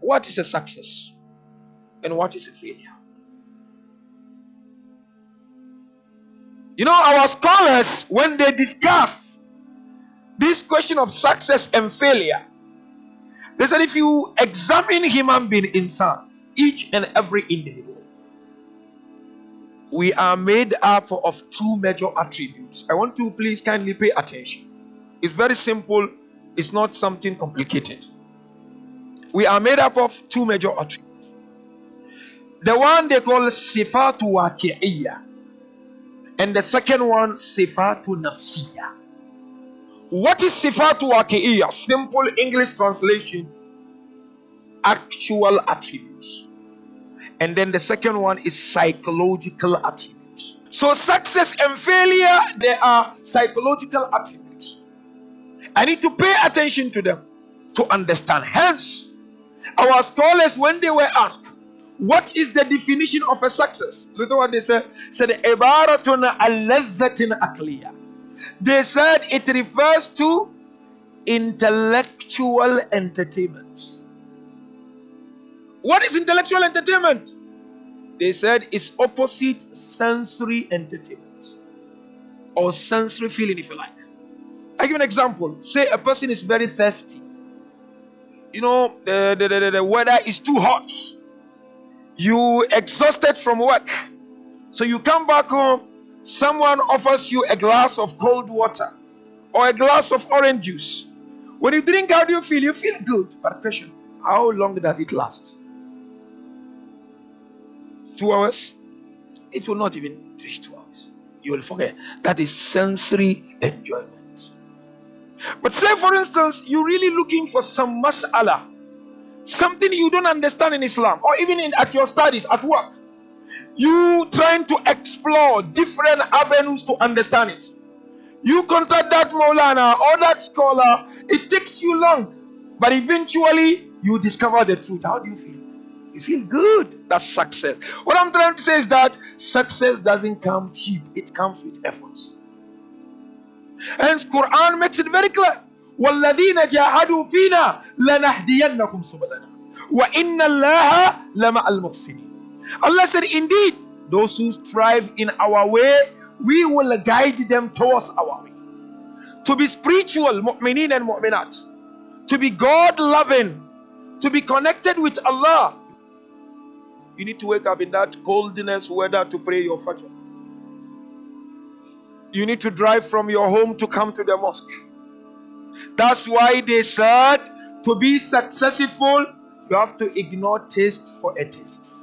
what is a success and what is a failure. You know, our scholars, when they discuss this question of success and failure, they said if you examine human being inside, each and every individual, we are made up of two major attributes. I want to please kindly pay attention. It's very simple, it's not something complicated. We are made up of two major attributes. The one they call sifatu waqi'iyya, and the second one sifatu nafsiyya. What is sifatu waqi'iyya? Simple English translation actual attributes. And then the second one is psychological attributes. So success and failure, they are psychological attributes. I need to pay attention to them to understand. Hence, our scholars, when they were asked, what is the definition of a success? Look at what they said. Said ibaratun al akliya. They said it refers to intellectual entertainment. What is intellectual entertainment? They said it's opposite sensory entertainment or sensory feeling, if you like. I give an example. Say a person is very thirsty. You know, the, the, the, the weather is too hot. You exhausted from work. So you come back home, someone offers you a glass of cold water or a glass of orange juice. When you drink, how do you feel? You feel good. But question, how long does it last? two hours, it will not even reach two hours. You will forget. That is sensory enjoyment. But say, for instance, you're really looking for some mas'ala, something you don't understand in Islam, or even in, at your studies, at work. You trying to explore different avenues to understand it. You contact that Maulana or that scholar, it takes you long, but eventually you discover the truth. How do you feel? You feel good. That's success. What I'm trying to say is that success doesn't come cheap, it comes with efforts. Hence, Quran makes it very clear. والذين جاهدوا فينا لنهدينكم سبلنا وإن الله لمع المحسنين Allah said indeed those who strive in our way we will guide them towards our way to be spiritual mu'minin and mu'minat to be God loving to be connected with Allah you need to wake up in that coldness weather to pray your Fajr. You need to drive from your home to come to the mosque. That's why they said to be successful, you have to ignore taste for a taste.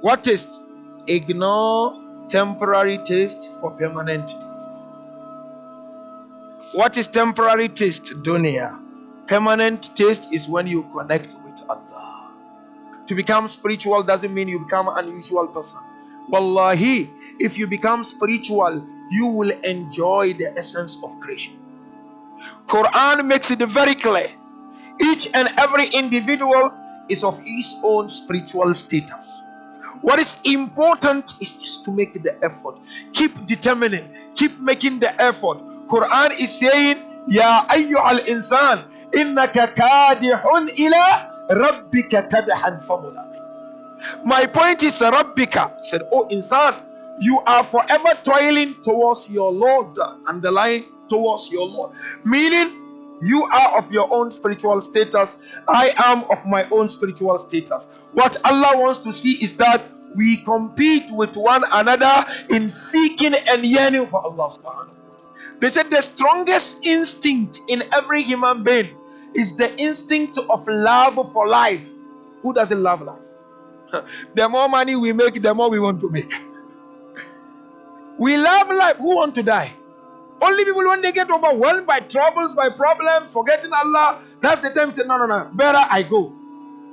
What taste? Ignore temporary taste for permanent taste. What is temporary taste? Dunya. Permanent taste is when you connect with Allah. To become spiritual doesn't mean you become an unusual person. Wallahi, if you become spiritual, you will enjoy the essence of creation. Quran makes it very clear. Each and every individual is of his own spiritual status. What is important is just to make the effort. Keep determining, keep making the effort. Quran is saying, Ya ayyuhal insan, innaka kadihun ila Rabbika kadahan famulaqi. My point is Rabbika said, Oh insan, you are forever toiling towards your Lord, underlying towards your Lord. Meaning you are of your own spiritual status. I am of my own spiritual status. What Allah wants to see is that we compete with one another in seeking and yearning for Allah subhanahu. They said the strongest instinct in every human being is the instinct of love for life. Who doesn't love life? the more money we make, the more we want to make. We love life. Who want to die? Only people when they get overwhelmed by troubles, by problems, forgetting Allah, that's the time say, no, no, no, better I go.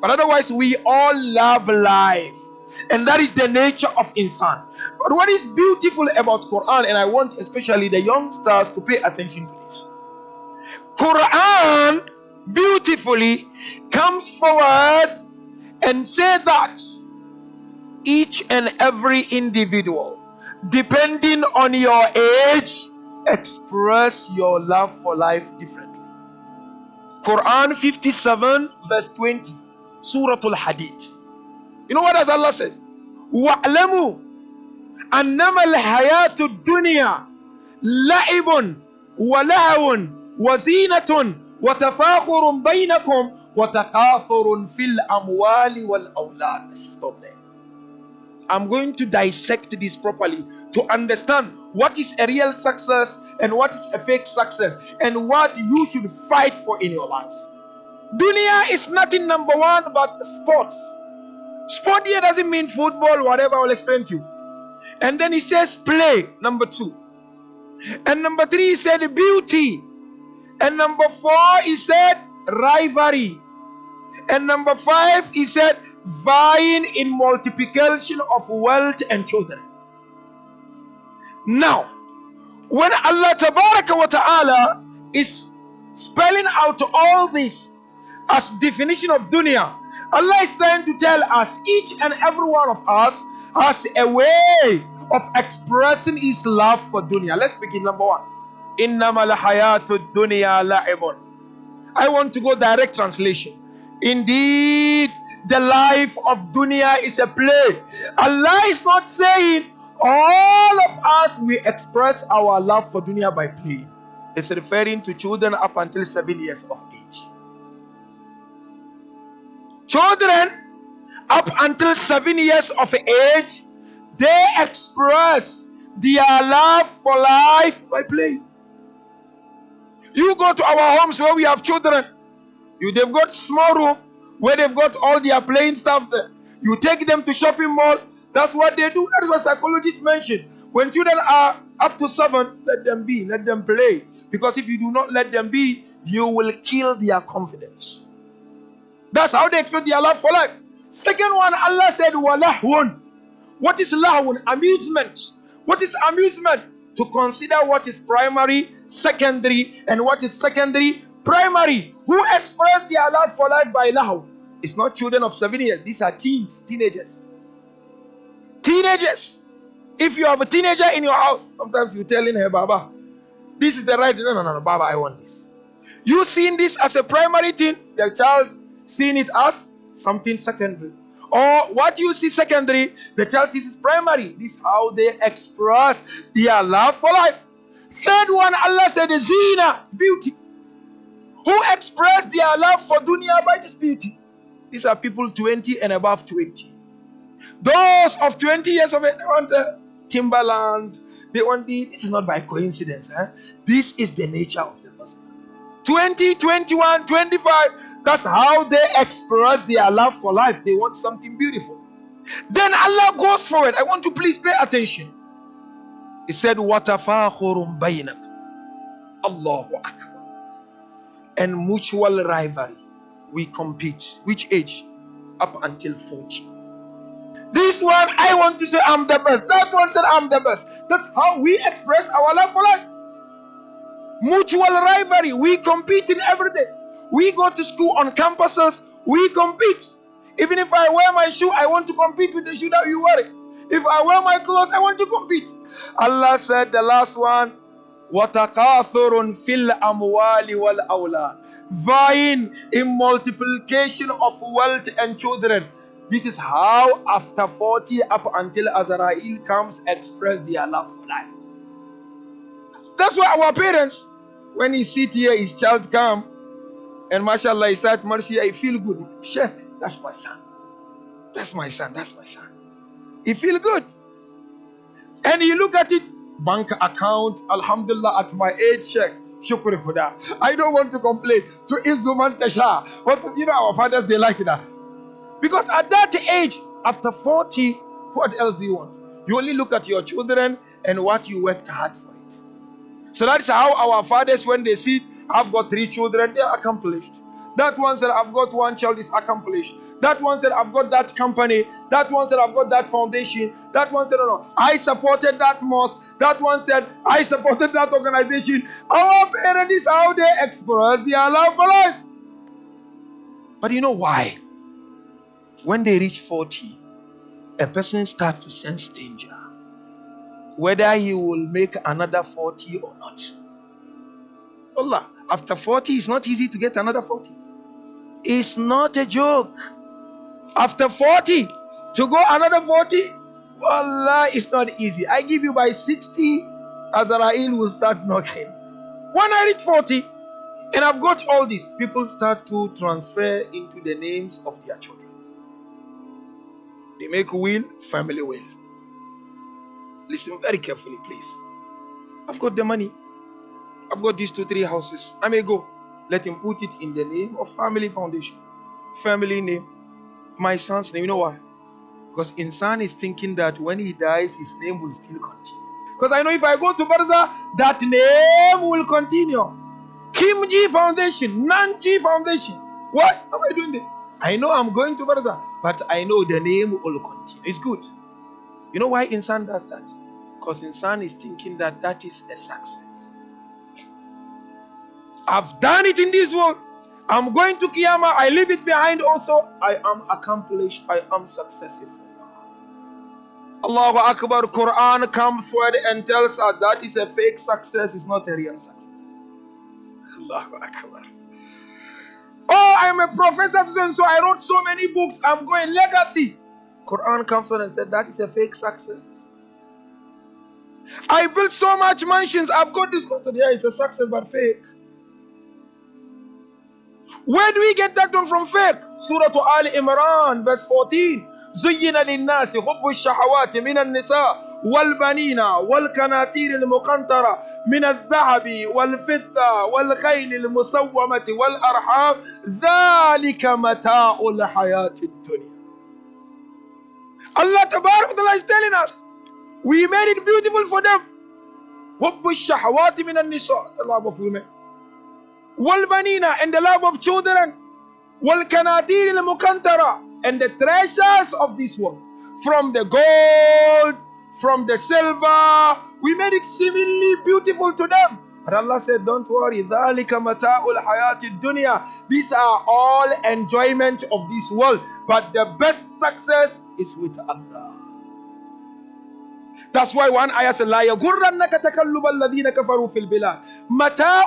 But otherwise, we all love life. And that is the nature of insan. But what is beautiful about Quran, and I want especially the youngsters to pay attention to this. Quran beautifully comes forward and say that each and every individual depending on your age express your love for life differently Quran 57, verse 20. Surah Al Hadid. You know what does Allah say? وَاعْلَمُوا أَنَّمَا الْحَيَاةُ الدُّنْيَا لَعِبٌ وَلَهْوٌ وَزِينَةٌ وَتَفَاخُرٌ بَيْنَكُمْ وَتَكَاثُرٌ فِي الْأَمْوَالِ وَالْأَوْلَادِ Stop there. I'm going to dissect this properly to understand what is a real success and what is a fake success and what you should fight for in your lives. Dunia is nothing number one but sports. Sport here doesn't mean football, whatever I'll explain to you. And then he says play, number two. And number three, he said beauty. And number four, he said rivalry. And number five, he said vying in multiplication of wealth and children. Now, when Allah wa ta'ala is spelling out all this as definition of dunya, Allah is trying to tell us, each and every one of us has a way of expressing his love for dunya. Let's begin number one. Innamal hayatu dunya la'ibun. I want to go direct translation. Indeed, the life of dunya is a play. Allah is not saying all of us we express our love for dunya by play. It's referring to children up until seven years of age. Children up until seven years of age, they express their love for life by play. You go to our homes where we have children, you they've got small room where they've got all their playing stuff there. You take them to shopping mall. That's what they do. That is what psychologists mention. When children are up to seven, let them be, let them play. Because if you do not let them be, you will kill their confidence. That's how they expect their love for life. Second one, Allah said, Walahun. What is lahun? Amusement. What is amusement? To consider what is primary, secondary, and what is secondary, primary. Who express their love for life by lahu? It's not children of seven years. These are teens, teenagers. Teenagers. If you have a teenager in your house, sometimes you're telling her, Baba, this is the right. No, no, no, no, Baba, I want this. You seeing this as a primary thing, the child seeing it as something secondary. Or what you see secondary, the child sees it primary. This is how they express their love for life. Third one, Allah said, the Zina, beauty Who express their love for dunya by this beauty? These are people 20 and above 20. Those of 20 years of age, they want the timberland. They want the, this is not by coincidence. Eh? This is the nature of the person. 20, 21, 25, that's how they express their love for life. They want something beautiful. Then Allah goes forward. I want to please pay attention. He said, وَتَفَاخُرٌ بَيْنَكُمْ Allahu Akbar. And mutual rivalry. We compete. Which age? Up until 40. This one, I want to say I'm the best. That one said I'm the best. That's how we express our love for life. Mutual rivalry. We compete in every day. We go to school on campuses, we compete. Even if I wear my shoe, I want to compete with the shoe that you wear. If I wear my clothes, I want to compete. Allah said the last one, watakathurun fil amwali وَالْأُولَادِ. Awlad vying in multiplication of wealth and children. This is how after 40 up until azrael comes express their love for life. That's why our parents when he sit here his child come and mashallah he said mercy i feel good. Sheh, that's my son. That's my son that's my son. He feel good. And he look at it bank account, alhamdulillah, at my age, check. Shukr Khuda. I don't want to complain. To Izuman Tasha. But you know, our fathers, they like that. Because at that age, after 40, what else do you want? You only look at your children and what you worked hard for it. So that's how our fathers, when they see I've got three children, they're accomplished. That one said, I've got one child, is accomplished. That one said, I've got that company. That one said, I've got that foundation. That one said, no, no, I supported that mosque. That one said, I supported that organization. Our parents how they express their love for life. But you know why? When they reach 40, a person starts to sense danger. Whether he will make another 40 or not. Allah, After 40, it's not easy to get another 40. It's not a joke. After 40, to go another 40, Wallah, it's not easy. I give you by 60, Azrael will start knocking. When I reach 40, and I've got all this, people start to transfer into the names of their children. They make will, family will. Listen very carefully, please. I've got the money. I've got these two, three houses. I may go. Let him put it in the name of family foundation. Family name. My son's name. You know why? Because Insan is thinking that when he dies, his name will still continue. Because I know if I go to Barzakh, that name will continue. Kim G Foundation, Nan G Foundation. What am I doing there? I know I'm going to Barzakh, but I know the name will continue. It's good. You know why Insan does that? Because Insan is thinking that that is a success. I've done it in this world. I'm going to Kiyama. I leave it behind also. I am accomplished. I am successful. Allahu Akbar. Quran comes forward and tells us that is a fake success. It's not a real success. Allahu Akbar. Oh, I'm a professor, so I wrote so many books. I'm going legacy. Quran comes on and said that is a fake success. I built so much mansions. I've got this concept. Yeah, it's a success, but fake. Where do we get that one from fake? Surah to Ali Imran, verse 14. زين للناس حب الشهوات من النساء والبنين والكناتير المقنطرة من الذهب والفضة والخيل المسومة والأرحام ذلك متاع الحياة الدنيا Allah Ta'ala is telling us we made it beautiful for them حب الشهوات من النساء the love of women Walbanina and the love of children. Walkanatir al-mukantara and the treasures of this world. From the gold, from the silver. We made it seemingly beautiful to them. But Allah said, Don't worry. These are all enjoyment of this world. But the best success is with Allah. That's why one ayah said, لا يغرنك تقلب الذين كفروا في البلاد متاع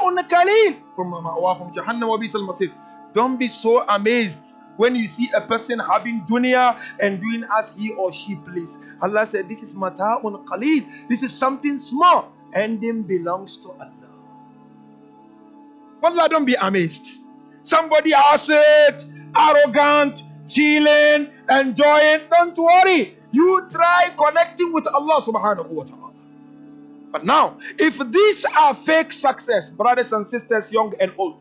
From ثم مأواهم wa وبئس masif. Don't be so amazed when you see a person having dunya and doing as he or she please. Allah said, This is mata'un qalil. This is something small. and Ending belongs to Allah. Allah, don't be amazed. Somebody has it, arrogant, chilling, enjoying. Don't worry. You try connecting with Allah subhanahu wa ta'ala. But now, if these are fake success, brothers and sisters, young and old,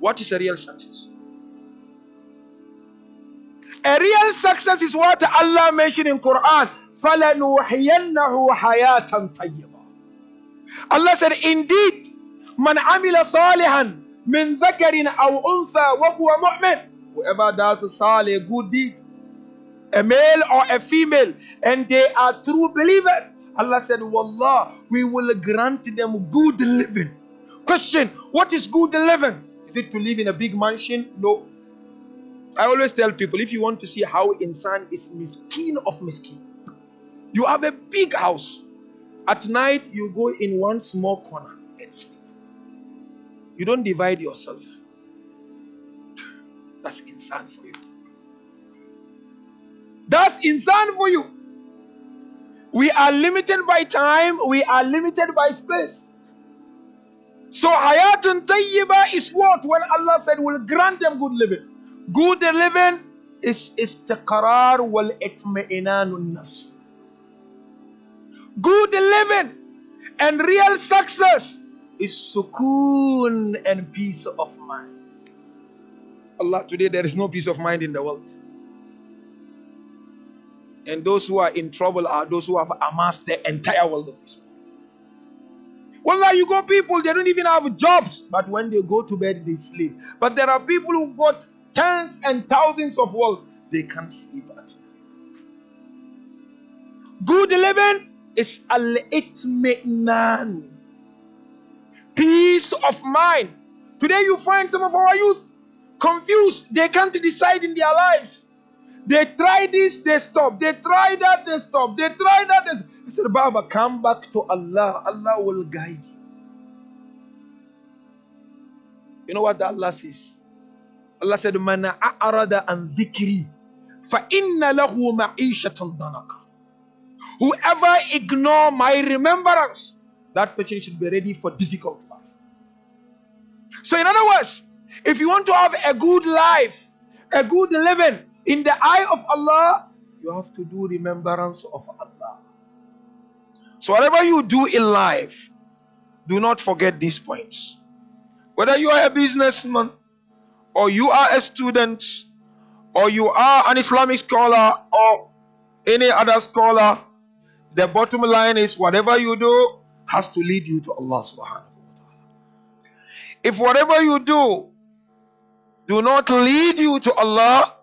what is a real success? A real success is what Allah mentioned in Quran. فَلَنُوحِيَنَّهُ حَيَاةً طَيِّبًا Allah said, Indeed, man amila salihan min dhakarin aw untha wa huwa mu'min. Whoever does a salih, good deed, a male or a female, and they are true believers. Allah said, Wallah, we will grant them good living. Question, what is good living? Is it to live in a big mansion? No. I always tell people if you want to see how insan is miskin of miskin, you have a big house. At night, you go in one small corner and sleep. You don't divide yourself. That's insan for you. That's insan for you. We are limited by time, we are limited by space. So hayatun tayyiba is what? When Allah said will grant them good living. Good living is istiqrar wal itmi'inanun nafs. Good living and real success is sukoon and peace of mind. Allah, today there is no peace of mind in the world. And those who are in trouble are those who have amassed the entire world of this world. Wallah, you go people, they don't even have jobs, but when they go to bed, they sleep. But there are people who've got tens and thousands of wealth, they can't sleep at night. Good living is al-itmi'nan. Peace of mind. Today you find some of our youth confused. They can't decide in their lives. They try this, they stop. They try that, they stop. They try that. They... I said, Baba, come back to Allah. Allah will guide you. You know what that Allah says? Allah said, Man a'arada an dhikri fa inna lahu. Whoever ignore my remembrance, that person should be ready for difficult life. So, in other words, if you want to have a good life, a good living in the eye of Allah, you have to do remembrance of Allah. So, whatever you do in life, do not forget these points. Whether you are a businessman, or you are a student, or you are an Islamic scholar, or any other scholar, the bottom line is whatever you do has to lead you to Allah subhanahu wa ta'ala. If whatever you do do not lead you to Allah,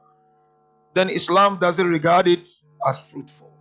then Islam doesn't regard it as fruitful.